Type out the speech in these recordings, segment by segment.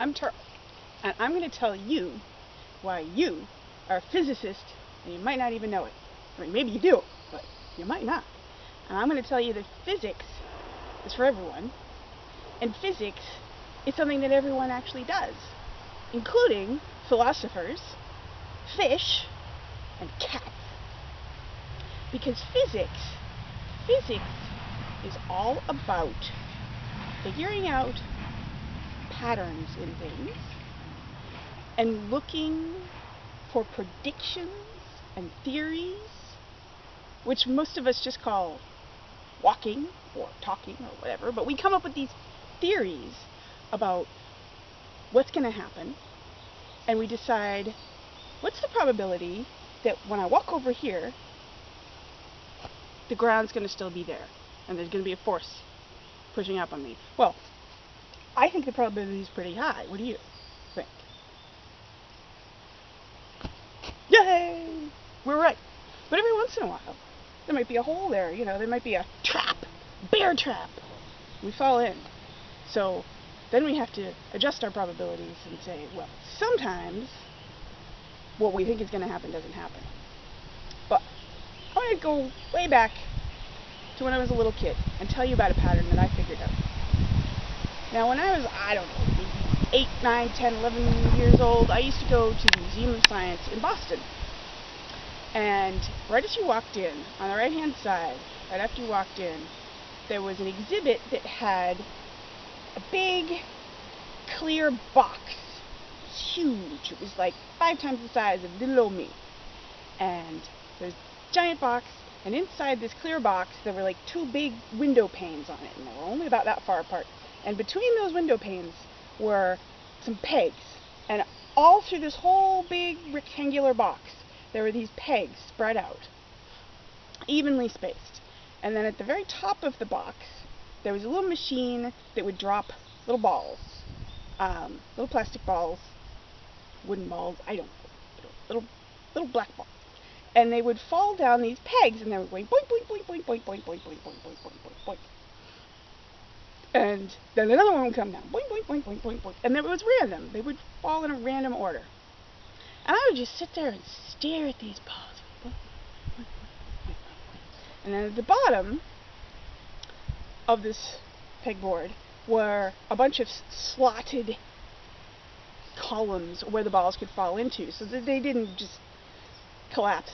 I'm Charles, and I'm going to tell you why you are a physicist and you might not even know it. I mean, maybe you do, but you might not. And I'm going to tell you that physics is for everyone, and physics is something that everyone actually does, including philosophers, fish, and cats. Because physics, physics is all about figuring out patterns in things and looking for predictions and theories, which most of us just call walking or talking or whatever, but we come up with these theories about what's going to happen, and we decide what's the probability that when I walk over here, the ground's going to still be there, and there's going to be a force pushing up on me. Well, I think the probability is pretty high. What do you think? Yay! We're right. But every once in a while, there might be a hole there. You know, there might be a trap, bear trap. We fall in. So then we have to adjust our probabilities and say, well, sometimes what we think is going to happen doesn't happen. But I want to go way back to when I was a little kid and tell you about a pattern that I figured out. Now, when I was, I don't know, 8, 9, 10, 11 years old, I used to go to the Museum of Science in Boston. And right as you walked in, on the right hand side, right after you walked in, there was an exhibit that had a big clear box. It was huge. It was like five times the size of little old me. And there's a giant box, and inside this clear box, there were like two big window panes on it, and they were only about that far apart. And between those window panes were some pegs. And all through this whole big rectangular box, there were these pegs spread out, evenly spaced. And then at the very top of the box, there was a little machine that would drop little balls, um, little plastic balls, wooden balls, I don't know, little, little black balls. And they would fall down these pegs, and they were going boink, boink, boink, boink, boink, boink, boink, boink, boink, boink, boink, boink, boink. And then another one would come down, boink, boink, boink, boink, boink, boink. And it was random. They would fall in a random order. And I would just sit there and stare at these balls. And then at the bottom of this pegboard were a bunch of slotted columns where the balls could fall into so that they didn't just collapse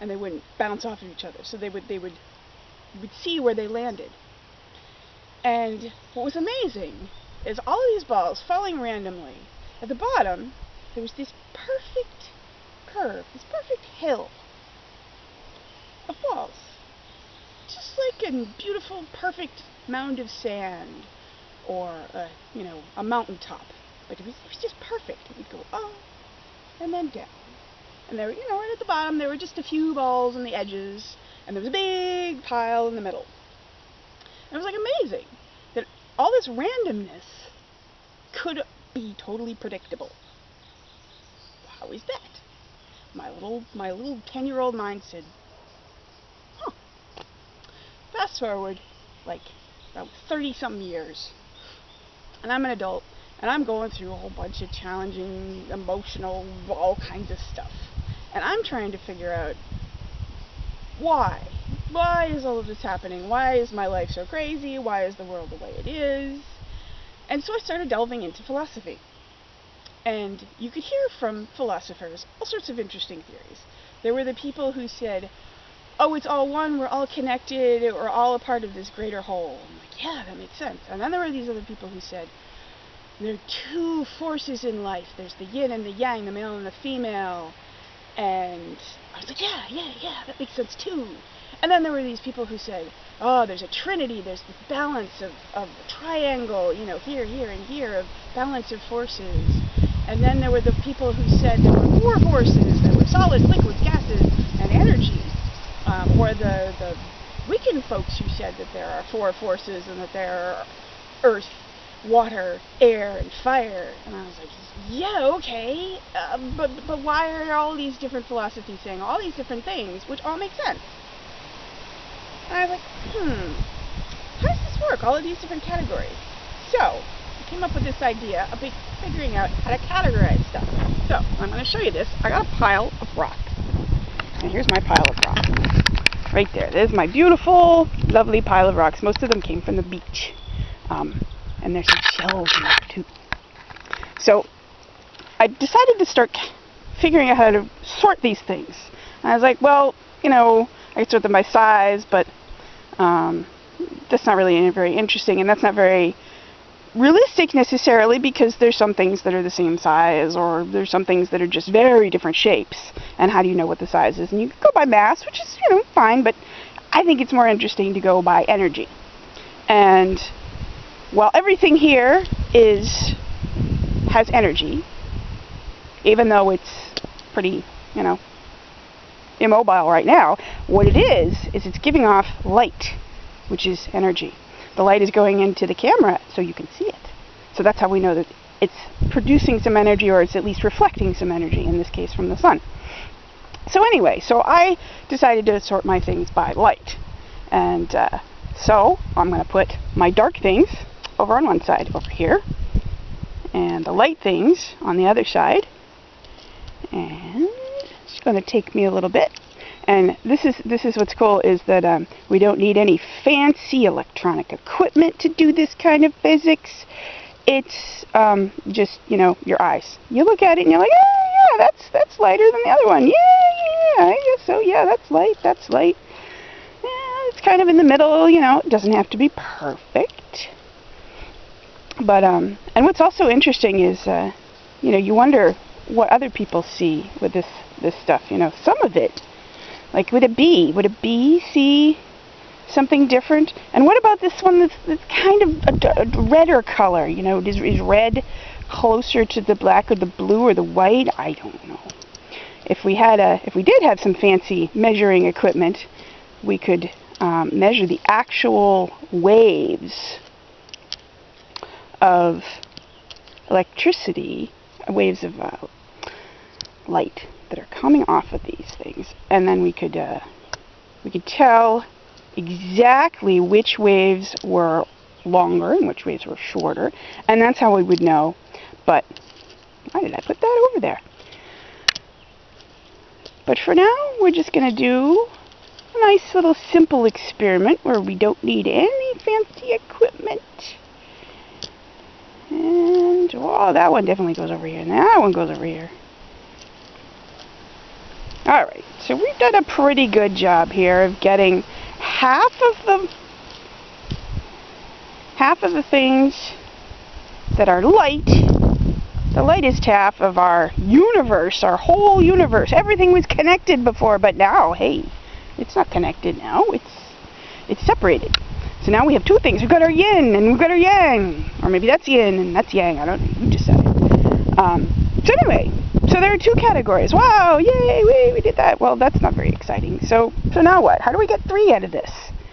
and they wouldn't bounce off of each other. So they would they would you would see where they landed. And what was amazing is all of these balls falling randomly. At the bottom, there was this perfect curve, this perfect hill of balls. Just like a beautiful, perfect mound of sand or, a, you know, a mountaintop. But it was, it was just perfect. It would go up and then down. And there, you know, right at the bottom, there were just a few balls on the edges, and there was a big pile in the middle. It was like amazing that all this randomness could be totally predictable. How is that? My little my little ten year old mind said, Huh. Fast forward like about thirty something years. And I'm an adult and I'm going through a whole bunch of challenging, emotional, all kinds of stuff. And I'm trying to figure out why. Why is all of this happening? Why is my life so crazy? Why is the world the way it is? And so I started delving into philosophy. And you could hear from philosophers all sorts of interesting theories. There were the people who said, oh, it's all one, we're all connected, we're all a part of this greater whole. I'm like, yeah, that makes sense. And then there were these other people who said, there are two forces in life. There's the yin and the yang, the male and the female. And I was like, yeah, yeah, yeah, that makes sense too. And then there were these people who said, oh, there's a trinity, there's this balance of, of triangle, you know, here, here, and here, of balance of forces. And then there were the people who said there were four forces, there were solids, liquids, gases, and energy. Um, or the, the Wiccan folks who said that there are four forces and that there are earth, water, air, and fire. And I was like, yeah, okay, uh, but, but why are all these different philosophies saying all these different things, which all make sense? And I was like, hmm, how does this work, all of these different categories? So, I came up with this idea of figuring out how to categorize stuff. So, I'm going to show you this. I got a pile of rocks. And here's my pile of rocks. Right there. There's my beautiful, lovely pile of rocks. Most of them came from the beach. Um, and there's some shells in there too. So, I decided to start figuring out how to sort these things. And I was like, well, you know, I could sort them by size, but um, that's not really very interesting, and that's not very realistic necessarily because there's some things that are the same size or there's some things that are just very different shapes and how do you know what the size is? And you can go by mass which is you know fine but I think it's more interesting to go by energy. And while everything here is has energy even though it's pretty you know immobile right now what it is is it's giving off light which is energy. The light is going into the camera so you can see it. So that's how we know that it's producing some energy or it's at least reflecting some energy, in this case from the sun. So anyway, so I decided to sort my things by light. And uh, so I'm going to put my dark things over on one side over here and the light things on the other side. And going to take me a little bit and this is this is what's cool is that um, we don't need any fancy electronic equipment to do this kind of physics. It's um, just you know your eyes. You look at it and you're like, yeah, yeah, that's that's lighter than the other one. Yeah, yeah, I guess so. Yeah, that's light. That's light. Yeah, it's kind of in the middle. You know, it doesn't have to be perfect. But um, and what's also interesting is, uh, you know, you wonder what other people see with this this stuff. You know, some of it like, would a bee? Would a bee see something different? And what about this one that's, that's kind of a, a redder color? You know, is, is red closer to the black or the blue or the white? I don't know. If we had a, if we did have some fancy measuring equipment, we could um, measure the actual waves of electricity, waves of uh, light that are coming off of these things, and then we could uh, we could tell exactly which waves were longer and which waves were shorter, and that's how we would know. But why did I put that over there? But for now, we're just going to do a nice little simple experiment where we don't need any fancy equipment. And, oh, that one definitely goes over here, and that one goes over here. Alright, so we've done a pretty good job here of getting half of the half of the things that are light, the lightest half of our universe, our whole universe. Everything was connected before, but now, hey, it's not connected now. It's it's separated. So now we have two things. We've got our yin and we've got our yang. Or maybe that's yin and that's yang. I don't know. You decide. Um, so anyway, so there are two categories. Wow, yay, we, we did that. Well, that's not very exciting. So, so now what? How do we get three out of this?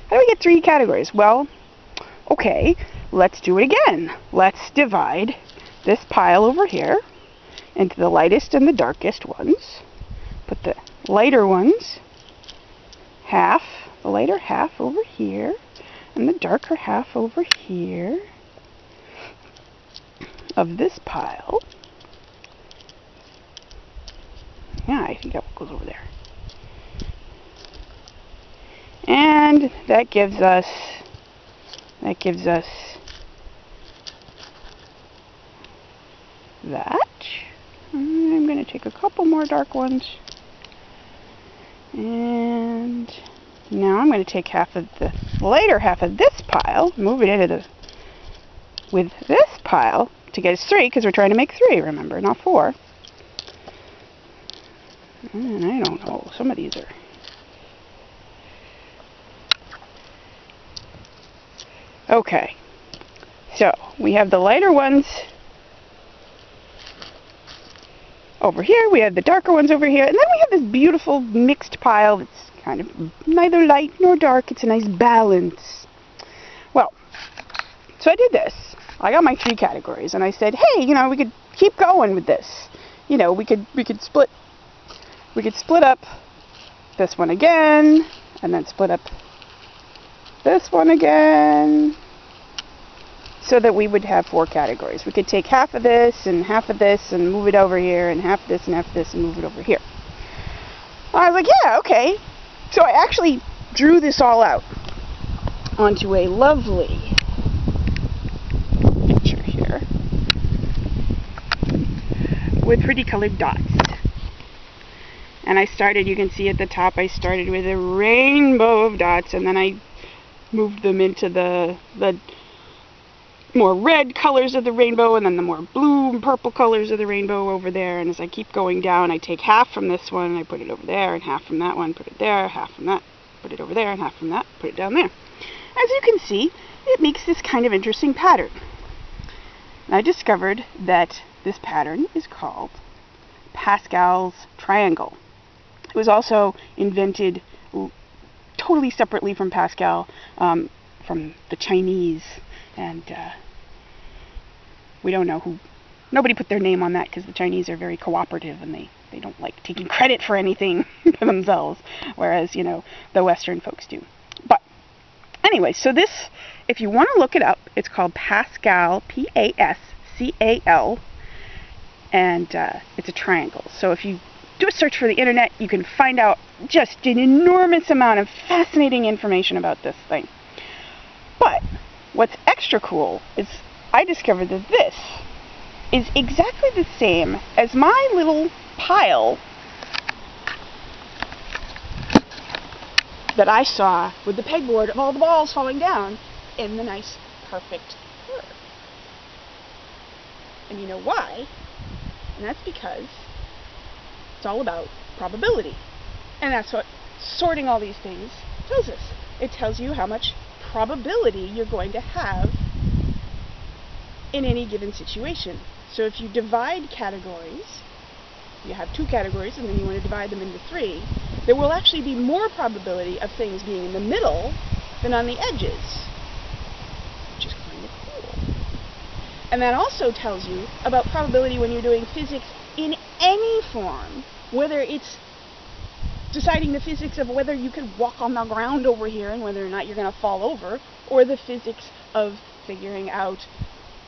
How do we get three categories? Well, okay, let's do it again. Let's divide this pile over here into the lightest and the darkest ones. Put the lighter ones half, the lighter half over here, and the darker half over here of this pile. Yeah, I think that goes over there. And that gives us, that gives us that. I'm going to take a couple more dark ones. And now I'm going to take half of the later half of this pile, move it into the, with this pile to get us three, because we're trying to make three, remember, not four. And I don't know. Some of these are... Okay. So, we have the lighter ones over here. We have the darker ones over here. And then we have this beautiful mixed pile that's kind of neither light nor dark. It's a nice balance. Well, so I did this. I got my three categories. And I said, hey, you know, we could keep going with this. You know, we could, we could split we could split up this one again, and then split up this one again, so that we would have four categories. We could take half of this and half of this and move it over here and half this and half this and move it over here. I was like, yeah, okay. So I actually drew this all out onto a lovely picture here with pretty colored dots. And I started, you can see at the top, I started with a rainbow of dots and then I moved them into the, the more red colors of the rainbow and then the more blue and purple colors of the rainbow over there. And as I keep going down, I take half from this one and I put it over there, and half from that one, put it there, half from that, put it over there, and half from that, put it down there. As you can see, it makes this kind of interesting pattern. And I discovered that this pattern is called Pascal's triangle. It was also invented totally separately from Pascal, um, from the Chinese, and uh, we don't know who. Nobody put their name on that because the Chinese are very cooperative and they, they don't like taking credit for anything for themselves, whereas, you know, the Western folks do. But anyway, so this, if you want to look it up, it's called Pascal, P A S C A L, and uh, it's a triangle. So if you do a search for the internet, you can find out just an enormous amount of fascinating information about this thing. But what's extra cool is I discovered that this is exactly the same as my little pile that I saw with the pegboard of all the balls falling down in the nice, perfect curve. And you know why? And that's because it's all about probability. And that's what sorting all these things tells us. It tells you how much probability you're going to have in any given situation. So if you divide categories, you have two categories and then you want to divide them into three, there will actually be more probability of things being in the middle than on the edges, which is kind of cool. And that also tells you about probability when you're doing physics in any form, whether it's deciding the physics of whether you can walk on the ground over here and whether or not you're going to fall over, or the physics of figuring out,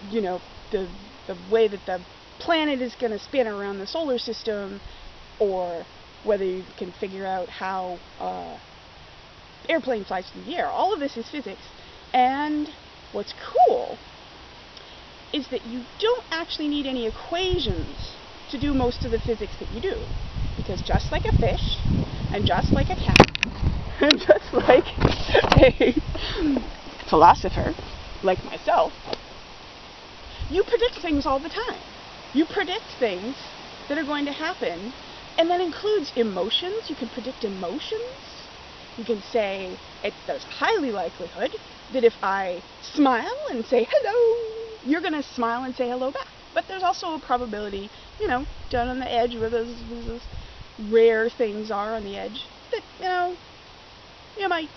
you know, the the way that the planet is going to spin around the solar system, or whether you can figure out how uh, airplane flies through the air. All of this is physics, and what's cool is that you don't actually need any equations to do most of the physics that you do. Because just like a fish, and just like a cat, and just like a philosopher like myself, you predict things all the time. You predict things that are going to happen, and that includes emotions. You can predict emotions. You can say it, there's highly likelihood that if I smile and say hello, you're going to smile and say hello back. But there's also a probability, you know, down on the edge where those, those rare things are on the edge, that, you know, you might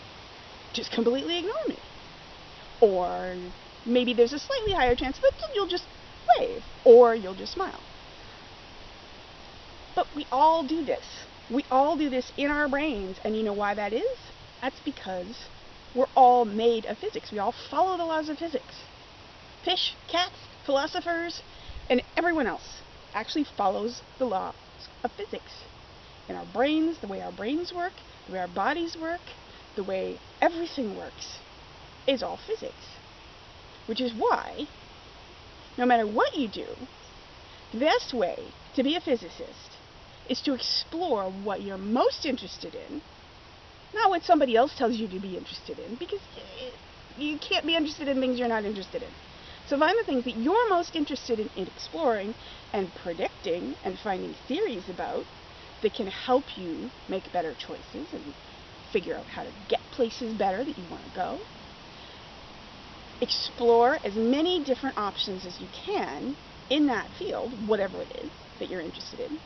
just completely ignore me. Or maybe there's a slightly higher chance that you'll just wave, or you'll just smile. But we all do this. We all do this in our brains, and you know why that is? That's because we're all made of physics. We all follow the laws of physics. Fish, cats, philosophers, and everyone else actually follows the laws of physics. In our brains, the way our brains work, the way our bodies work, the way everything works is all physics. Which is why, no matter what you do, the best way to be a physicist is to explore what you're most interested in, not what somebody else tells you to be interested in, because you can't be interested in things you're not interested in. So find the things that you're most interested in, in exploring and predicting and finding theories about that can help you make better choices and figure out how to get places better that you want to go. Explore as many different options as you can in that field, whatever it is that you're interested in.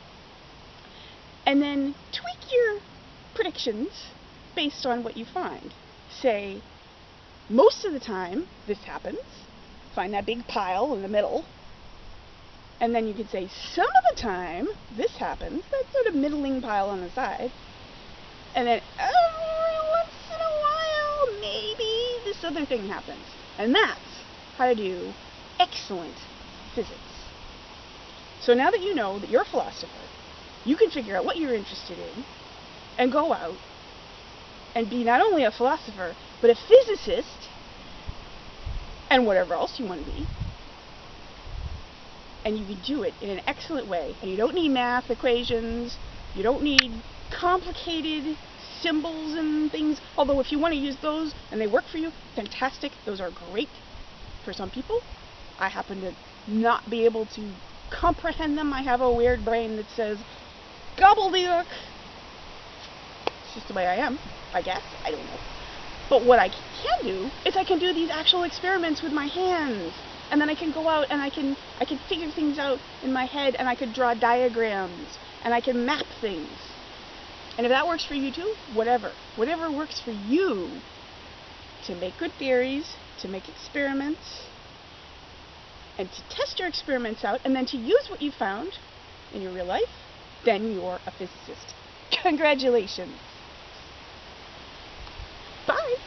And then tweak your predictions based on what you find. Say, most of the time this happens, find that big pile in the middle. And then you could say, some of the time this happens, that sort of middling pile on the side. And then every once in a while, maybe this other thing happens. And that's how to do excellent physics. So now that you know that you're a philosopher, you can figure out what you're interested in and go out and be not only a philosopher, but a physicist and whatever else you want to be. And you can do it in an excellent way. And you don't need math equations. You don't need complicated symbols and things. Although if you want to use those and they work for you, fantastic. Those are great for some people. I happen to not be able to comprehend them. I have a weird brain that says, gobbledygook. It's just the way I am, I guess. I don't know. But what I can do is I can do these actual experiments with my hands. And then I can go out and I can I can figure things out in my head and I could draw diagrams and I can map things. And if that works for you too, whatever. Whatever works for you to make good theories, to make experiments, and to test your experiments out, and then to use what you found in your real life, then you're a physicist. Congratulations. Bye.